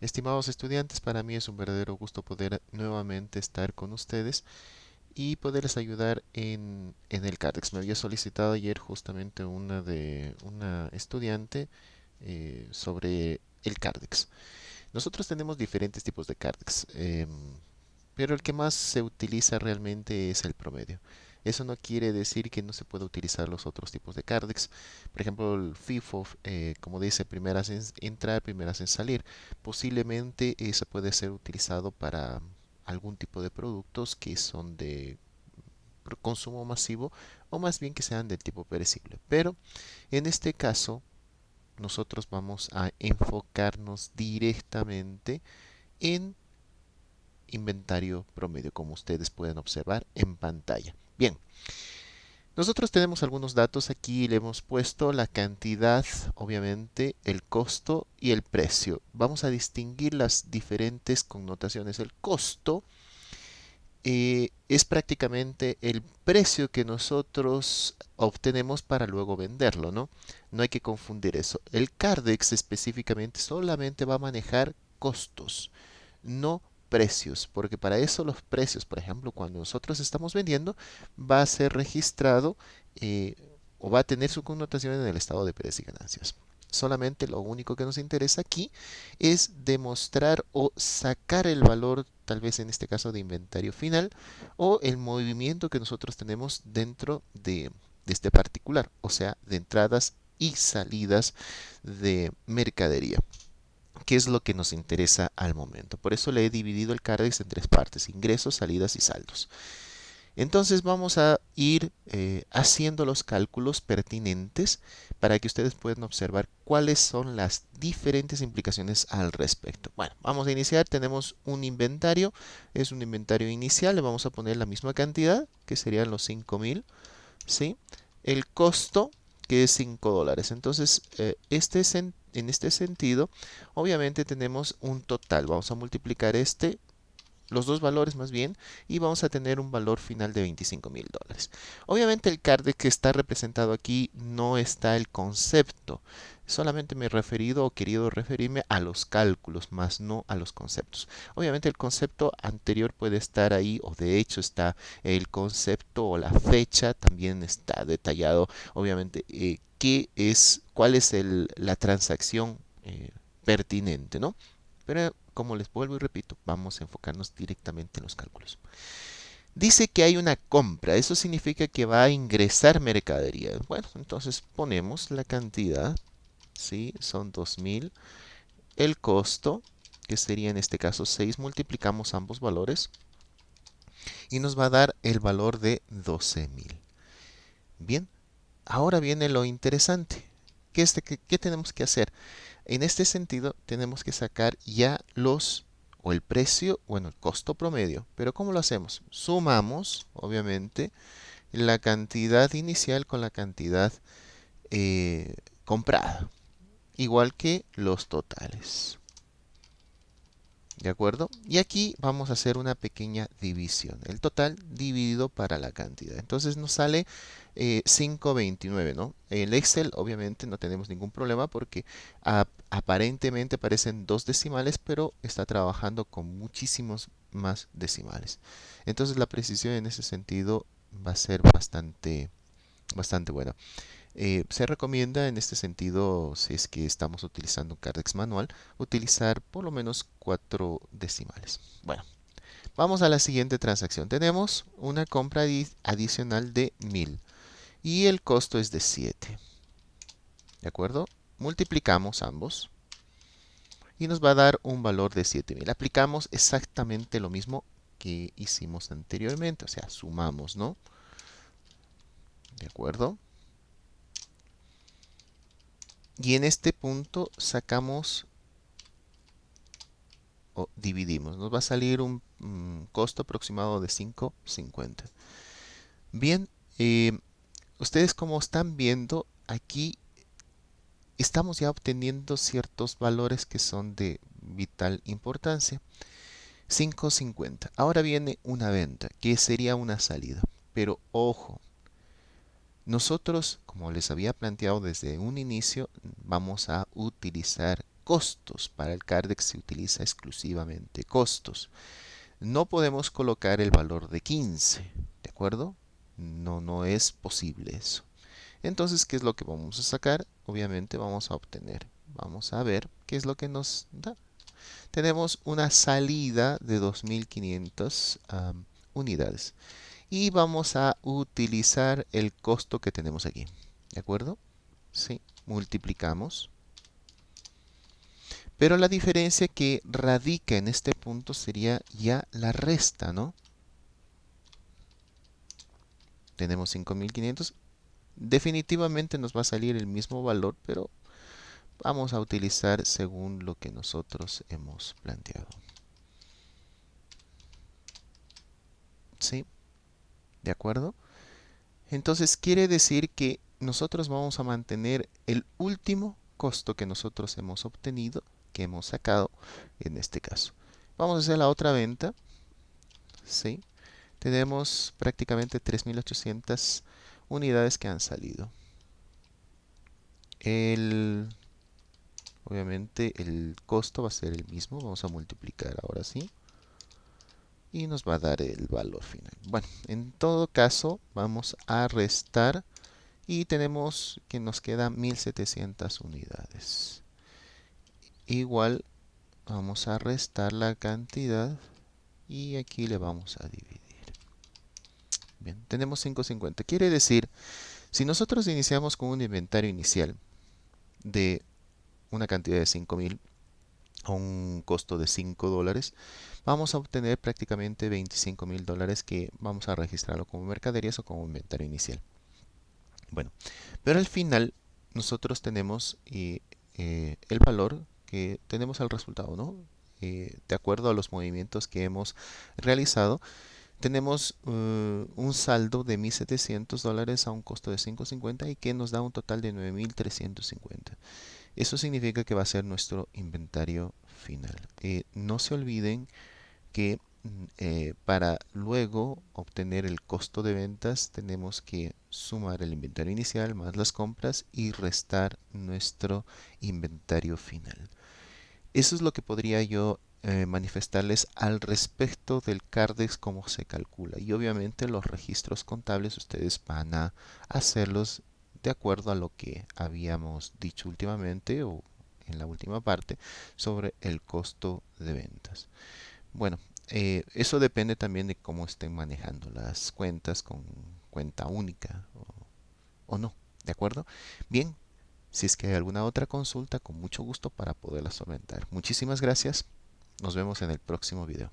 Estimados estudiantes, para mí es un verdadero gusto poder nuevamente estar con ustedes y poderles ayudar en, el CARDEX. Me había solicitado ayer justamente una de una estudiante eh, sobre el CARDEX. Nosotros tenemos diferentes tipos de CARDEX, em, pero el que más se utiliza realmente es el promedio. Eso no quiere decir que no se pueda utilizar los otros tipos de Cardex. Por ejemplo, el FIFO, eh, como dice, primeras en entrar, primeras en salir. Posiblemente eso puede ser utilizado para algún tipo de productos que son de consumo masivo o más bien que sean del tipo perecible. Pero en este caso nosotros vamos a enfocarnos directamente en inventario promedio, como ustedes pueden observar en pantalla. Bien, nosotros tenemos algunos datos aquí, le hemos puesto la cantidad, obviamente, el costo y el precio. Vamos a distinguir las diferentes connotaciones. El costo eh, es prácticamente el precio que nosotros obtenemos para luego venderlo, ¿no? No hay que confundir eso. El CARDEX específicamente solamente va a manejar costos, no precios, porque para eso los precios, por ejemplo, cuando nosotros estamos vendiendo, va a ser registrado eh, o va a tener su connotación en el estado de precios y ganancias. Solamente lo único que nos interesa aquí es demostrar o sacar el valor, tal vez en este caso de inventario final, o el movimiento que nosotros tenemos dentro de, de este particular, o sea, de entradas y salidas de mercadería qué es lo que nos interesa al momento. Por eso le he dividido el CARDEX en tres partes, ingresos, salidas y saldos. Entonces vamos a ir eh, haciendo los cálculos pertinentes para que ustedes puedan observar cuáles son las diferentes implicaciones al respecto. Bueno, vamos a iniciar. Tenemos un inventario. Es un inventario inicial. Le vamos a poner la misma cantidad, que serían los 5000. ¿sí? El costo, que es 5 dólares. Entonces, eh, este es en en este sentido, obviamente tenemos un total. Vamos a multiplicar este, los dos valores más bien, y vamos a tener un valor final de 25 mil dólares. Obviamente el CARD que está representado aquí no está el concepto. Solamente me he referido o querido referirme a los cálculos, más no a los conceptos. Obviamente el concepto anterior puede estar ahí, o de hecho está el concepto o la fecha, también está detallado, obviamente, eh, qué es, cuál es la transacción eh, pertinente, ¿no? Pero como les vuelvo y repito, vamos a enfocarnos directamente en los cálculos. Dice que hay una compra, eso significa que va a ingresar mercadería. Bueno, entonces ponemos la cantidad, ¿sí? Son 2000. El costo, que sería en este caso 6, multiplicamos ambos valores y nos va a dar el valor de 12.000. Bien, Ahora viene lo interesante. ¿Qué, este, ¿Qué, tenemos que hacer? En este sentido, tenemos que sacar ya los, o el precio, bueno, el costo promedio. Pero ¿cómo lo hacemos? Sumamos, obviamente, la cantidad inicial con la cantidad eh, comprada. Igual que los totales. ¿De acuerdo? Y aquí vamos a hacer una pequeña división. El total dividido para la cantidad. Entonces nos sale 5.29, eh, ¿no? En el Excel obviamente no tenemos ningún problema porque aparentemente aparecen dos decimales, pero está trabajando con muchísimos más decimales. Entonces la precisión en ese sentido va a ser bastante, bastante buena. Eh, se recomienda en este sentido, si es que estamos utilizando un Cardex manual, utilizar por lo menos cuatro decimales. Bueno, vamos a la siguiente transacción. Tenemos una compra adicional de 1000 y el costo es de 7. ¿De acuerdo? Multiplicamos ambos y nos va a dar un valor de 7000. Aplicamos exactamente lo mismo que hicimos anteriormente, o sea, sumamos, ¿no? ¿De acuerdo? Y en este punto sacamos o dividimos. Nos va a salir un costo aproximado de 5.50. Bien, eh, ustedes como están viendo aquí estamos ya obteniendo ciertos valores que son de vital importancia. 5.50. Ahora viene una venta, que sería una salida. Pero ojo, nosotros, como les había planteado desde un inicio, vamos a utilizar costos. Para el CARDEX se utiliza exclusivamente costos. No podemos colocar el valor de 15, ¿de acuerdo? No, no es posible eso. Entonces, ¿qué es lo que vamos a sacar? Obviamente vamos a obtener. Vamos a ver qué es lo que nos da. Tenemos una salida de 2500 unidades. Y vamos a utilizar el costo que tenemos aquí. ¿De acuerdo? Sí, multiplicamos. Pero la diferencia que radica en este punto sería ya la resta, ¿no? Tenemos 5500. Definitivamente nos va a salir el mismo valor, pero vamos a utilizar según lo que nosotros hemos planteado. ¿Sí? ¿De acuerdo? Entonces quiere decir que nosotros vamos a mantener el último costo que nosotros hemos obtenido que hemos sacado en este caso. Vamos a hacer la otra venta. ¿sí? Tenemos prácticamente 3.800 unidades que han salido. El, obviamente el costo va a ser el mismo. Vamos a multiplicar ahora sí. Y nos va a dar el valor final. Bueno, en todo caso vamos a restar y tenemos que nos quedan 1700 unidades igual vamos a restar la cantidad y aquí le vamos a dividir. Bien, tenemos 550. Quiere decir, si nosotros iniciamos con un inventario inicial de una cantidad de 5000 a un costo de 5 dólares, vamos a obtener prácticamente 25 mil dólares que vamos a registrarlo como mercaderías o como inventario inicial. Bueno, pero al final nosotros tenemos eh, eh, el valor que tenemos el resultado, ¿no? Eh, de acuerdo a los movimientos que hemos realizado, tenemos un saldo de 1.700 dólares a un costo de 5.50 y que nos da un total de 9.350. Eso significa que va a ser nuestro inventario final. Eh, no se olviden que mm, eh, para luego obtener el costo de ventas tenemos que sumar el inventario inicial más las compras y restar nuestro inventario final. Eso es lo que podría yo eh, manifestarles al respecto del CARDEX, cómo se calcula. Y obviamente los registros contables ustedes van a hacerlos de acuerdo a lo que habíamos dicho últimamente o en la última parte sobre el costo de ventas. Bueno, eh, eso depende también de cómo estén manejando las cuentas con cuenta única o, o no. ¿De acuerdo? Bien, si es que hay alguna otra consulta, con mucho gusto para poderla solventar. Muchísimas gracias. Nos vemos en el próximo video.